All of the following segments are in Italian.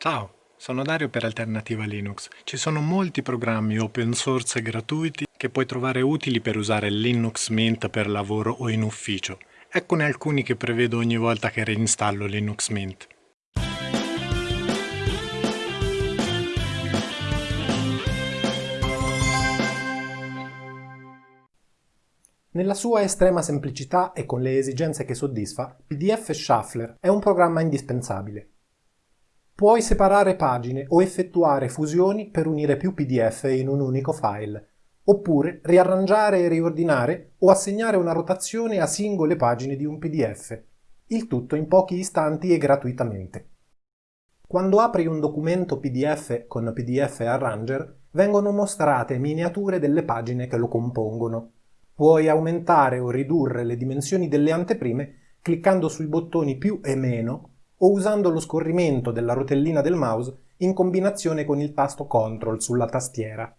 Ciao, sono Dario per Alternativa Linux. Ci sono molti programmi open source gratuiti che puoi trovare utili per usare Linux Mint per lavoro o in ufficio. Eccone alcuni che prevedo ogni volta che reinstallo Linux Mint. Nella sua estrema semplicità e con le esigenze che soddisfa, PDF Shuffler è un programma indispensabile. Puoi separare pagine o effettuare fusioni per unire più PDF in un unico file, oppure riarrangiare e riordinare o assegnare una rotazione a singole pagine di un PDF, il tutto in pochi istanti e gratuitamente. Quando apri un documento PDF con PDF Arranger, vengono mostrate miniature delle pagine che lo compongono. Puoi aumentare o ridurre le dimensioni delle anteprime cliccando sui bottoni più e meno o usando lo scorrimento della rotellina del mouse in combinazione con il tasto CTRL sulla tastiera.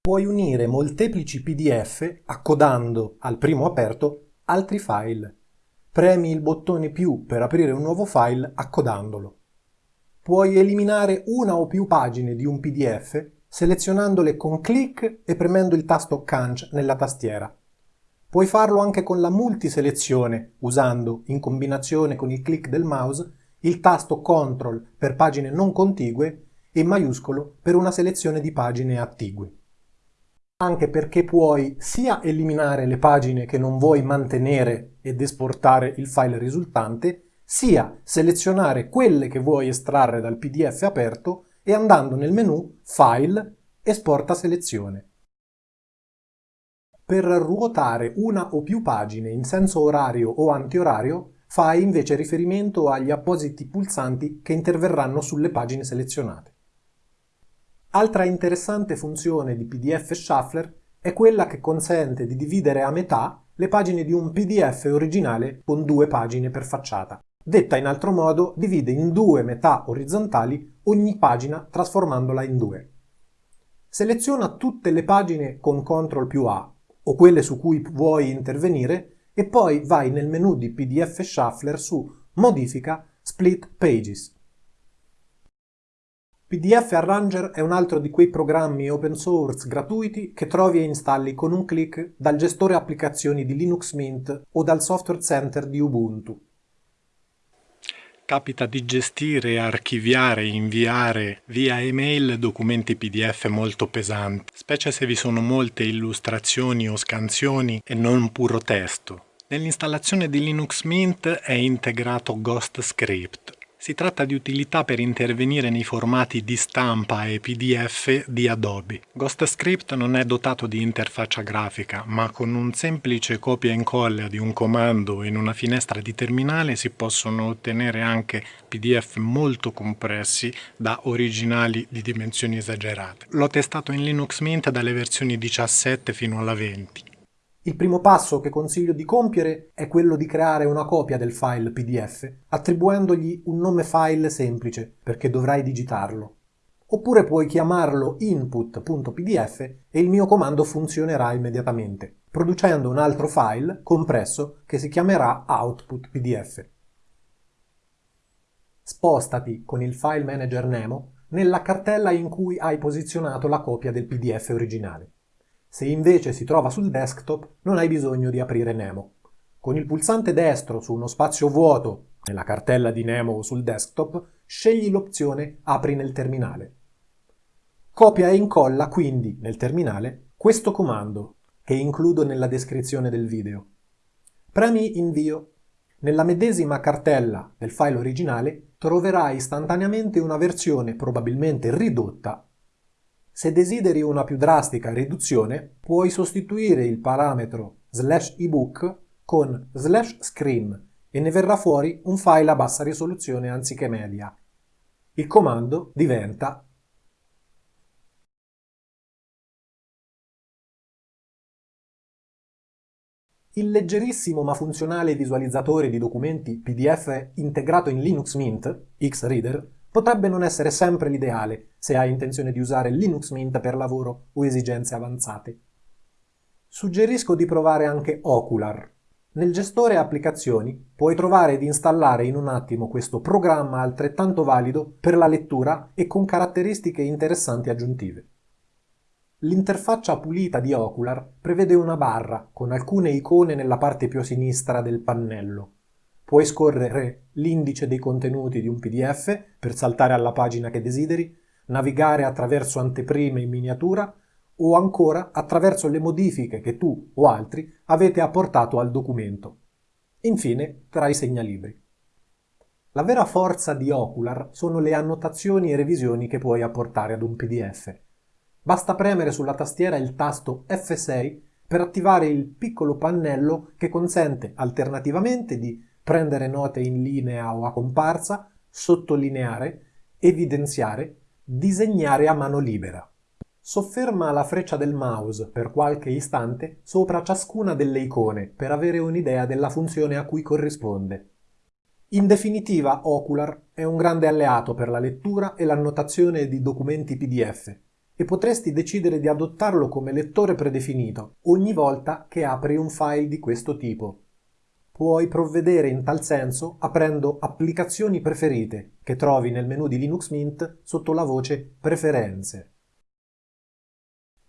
Puoi unire molteplici PDF accodando al primo aperto altri file. Premi il bottone più per aprire un nuovo file accodandolo. Puoi eliminare una o più pagine di un PDF selezionandole con clic e premendo il tasto Canc nella tastiera. Puoi farlo anche con la multiselezione, usando, in combinazione con il clic del mouse, il tasto CTRL per pagine non contigue e maiuscolo per una selezione di pagine attigue. Anche perché puoi sia eliminare le pagine che non vuoi mantenere ed esportare il file risultante, sia selezionare quelle che vuoi estrarre dal PDF aperto e andando nel menu File, Esporta selezione. Per ruotare una o più pagine in senso orario o antiorario, fai invece riferimento agli appositi pulsanti che interverranno sulle pagine selezionate. Altra interessante funzione di PDF Shuffler è quella che consente di dividere a metà le pagine di un PDF originale con due pagine per facciata. Detta in altro modo, divide in due metà orizzontali ogni pagina trasformandola in due. Seleziona tutte le pagine con CTRL più A o quelle su cui vuoi intervenire e poi vai nel menu di PDF Shuffler su Modifica Split Pages. PDF Arranger è un altro di quei programmi open source gratuiti che trovi e installi con un clic dal gestore applicazioni di Linux Mint o dal software center di Ubuntu capita di gestire archiviare e inviare via email documenti PDF molto pesanti, specie se vi sono molte illustrazioni o scansioni e non puro testo. Nell'installazione di Linux Mint è integrato Ghost Script, si tratta di utilità per intervenire nei formati di stampa e PDF di Adobe. GhostScript non è dotato di interfaccia grafica, ma con un semplice copia e incolla di un comando in una finestra di terminale si possono ottenere anche PDF molto compressi da originali di dimensioni esagerate. L'ho testato in Linux Mint dalle versioni 17 fino alla 20. Il primo passo che consiglio di compiere è quello di creare una copia del file PDF attribuendogli un nome file semplice perché dovrai digitarlo. Oppure puoi chiamarlo input.pdf e il mio comando funzionerà immediatamente, producendo un altro file compresso che si chiamerà output.pdf. Spostati con il file manager Nemo nella cartella in cui hai posizionato la copia del PDF originale. Se invece si trova sul desktop, non hai bisogno di aprire Nemo. Con il pulsante destro su uno spazio vuoto nella cartella di Nemo o sul desktop, scegli l'opzione Apri nel terminale. Copia e incolla quindi nel terminale questo comando, che includo nella descrizione del video. Premi Invio. Nella medesima cartella del file originale troverai istantaneamente una versione probabilmente ridotta se desideri una più drastica riduzione, puoi sostituire il parametro slash ebook con slash screen e ne verrà fuori un file a bassa risoluzione anziché media. Il comando diventa Il leggerissimo ma funzionale visualizzatore di documenti PDF integrato in Linux Mint, Xreader, potrebbe non essere sempre l'ideale se hai intenzione di usare Linux Mint per lavoro o esigenze avanzate. Suggerisco di provare anche Ocular, Nel gestore applicazioni puoi trovare ed installare in un attimo questo programma altrettanto valido per la lettura e con caratteristiche interessanti aggiuntive. L'interfaccia pulita di Ocular prevede una barra con alcune icone nella parte più a sinistra del pannello. Puoi scorrere l'indice dei contenuti di un PDF per saltare alla pagina che desideri, navigare attraverso anteprime in miniatura o ancora attraverso le modifiche che tu o altri avete apportato al documento. Infine, tra i segnalibri. La vera forza di Ocular sono le annotazioni e revisioni che puoi apportare ad un PDF. Basta premere sulla tastiera il tasto F6 per attivare il piccolo pannello che consente alternativamente di prendere note in linea o a comparsa, sottolineare, evidenziare, disegnare a mano libera. Sofferma la freccia del mouse per qualche istante sopra ciascuna delle icone per avere un'idea della funzione a cui corrisponde. In definitiva, Ocular è un grande alleato per la lettura e l'annotazione di documenti PDF e potresti decidere di adottarlo come lettore predefinito ogni volta che apri un file di questo tipo. Puoi provvedere in tal senso aprendo Applicazioni preferite che trovi nel menu di Linux Mint sotto la voce Preferenze.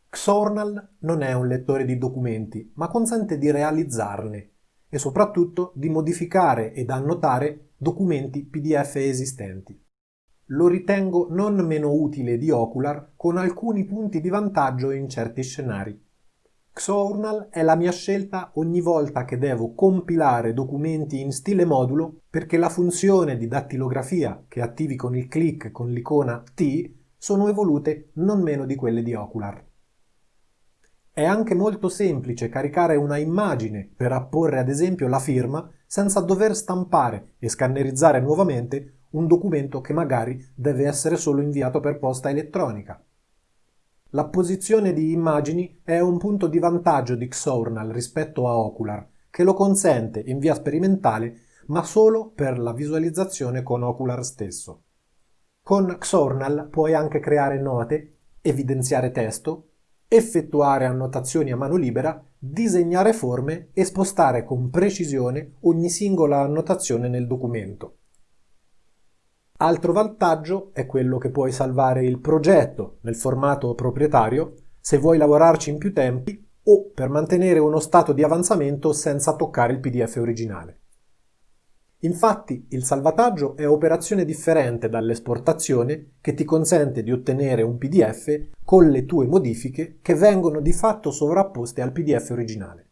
Xornal non è un lettore di documenti, ma consente di realizzarne e soprattutto di modificare ed annotare documenti PDF esistenti. Lo ritengo non meno utile di Ocular con alcuni punti di vantaggio in certi scenari. Xornal è la mia scelta ogni volta che devo compilare documenti in stile modulo perché la funzione di dattilografia che attivi con il click con l'icona T sono evolute non meno di quelle di Ocular. È anche molto semplice caricare una immagine per apporre ad esempio la firma senza dover stampare e scannerizzare nuovamente un documento che magari deve essere solo inviato per posta elettronica. L'apposizione di immagini è un punto di vantaggio di Xornal rispetto a Ocular, che lo consente in via sperimentale ma solo per la visualizzazione con Ocular stesso. Con Xornal puoi anche creare note, evidenziare testo, effettuare annotazioni a mano libera, disegnare forme e spostare con precisione ogni singola annotazione nel documento. Altro vantaggio è quello che puoi salvare il progetto nel formato proprietario se vuoi lavorarci in più tempi o per mantenere uno stato di avanzamento senza toccare il PDF originale. Infatti il salvataggio è operazione differente dall'esportazione che ti consente di ottenere un PDF con le tue modifiche che vengono di fatto sovrapposte al PDF originale.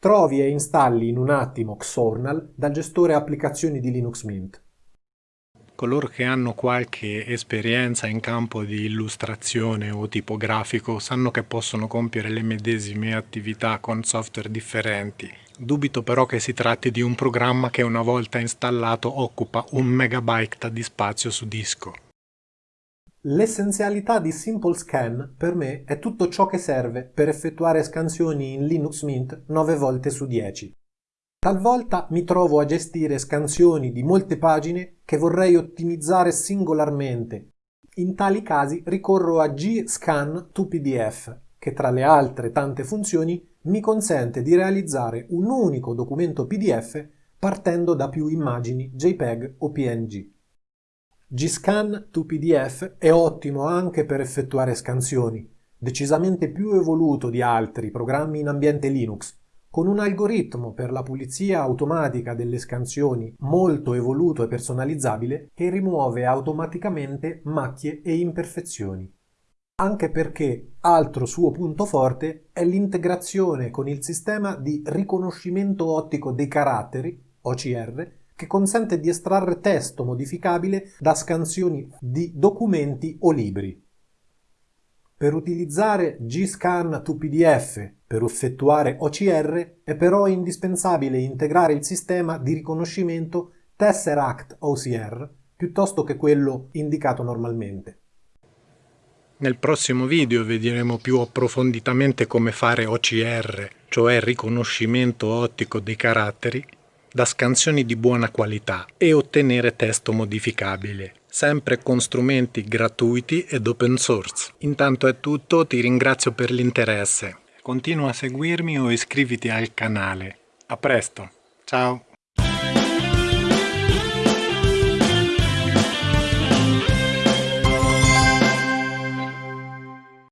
Trovi e installi in un attimo Xornal dal gestore applicazioni di Linux Mint. Coloro che hanno qualche esperienza in campo di illustrazione o tipografico sanno che possono compiere le medesime attività con software differenti Dubito però che si tratti di un programma che una volta installato occupa un megabyte di spazio su disco. L'essenzialità di Simple Scan per me è tutto ciò che serve per effettuare scansioni in Linux Mint 9 volte su 10. Talvolta mi trovo a gestire scansioni di molte pagine che vorrei ottimizzare singolarmente. In tali casi ricorro a G-Scan to PDF, che tra le altre tante funzioni mi consente di realizzare un unico documento PDF partendo da più immagini JPEG o PNG. Gscan to PDF è ottimo anche per effettuare scansioni, decisamente più evoluto di altri programmi in ambiente Linux, con un algoritmo per la pulizia automatica delle scansioni molto evoluto e personalizzabile che rimuove automaticamente macchie e imperfezioni anche perché altro suo punto forte è l'integrazione con il sistema di riconoscimento ottico dei caratteri, OCR, che consente di estrarre testo modificabile da scansioni di documenti o libri. Per utilizzare G-Scan to PDF per effettuare OCR è però indispensabile integrare il sistema di riconoscimento Tesseract OCR piuttosto che quello indicato normalmente. Nel prossimo video vedremo più approfonditamente come fare OCR, cioè riconoscimento ottico dei caratteri, da scansioni di buona qualità e ottenere testo modificabile, sempre con strumenti gratuiti ed open source. Intanto è tutto, ti ringrazio per l'interesse. Continua a seguirmi o iscriviti al canale. A presto, ciao!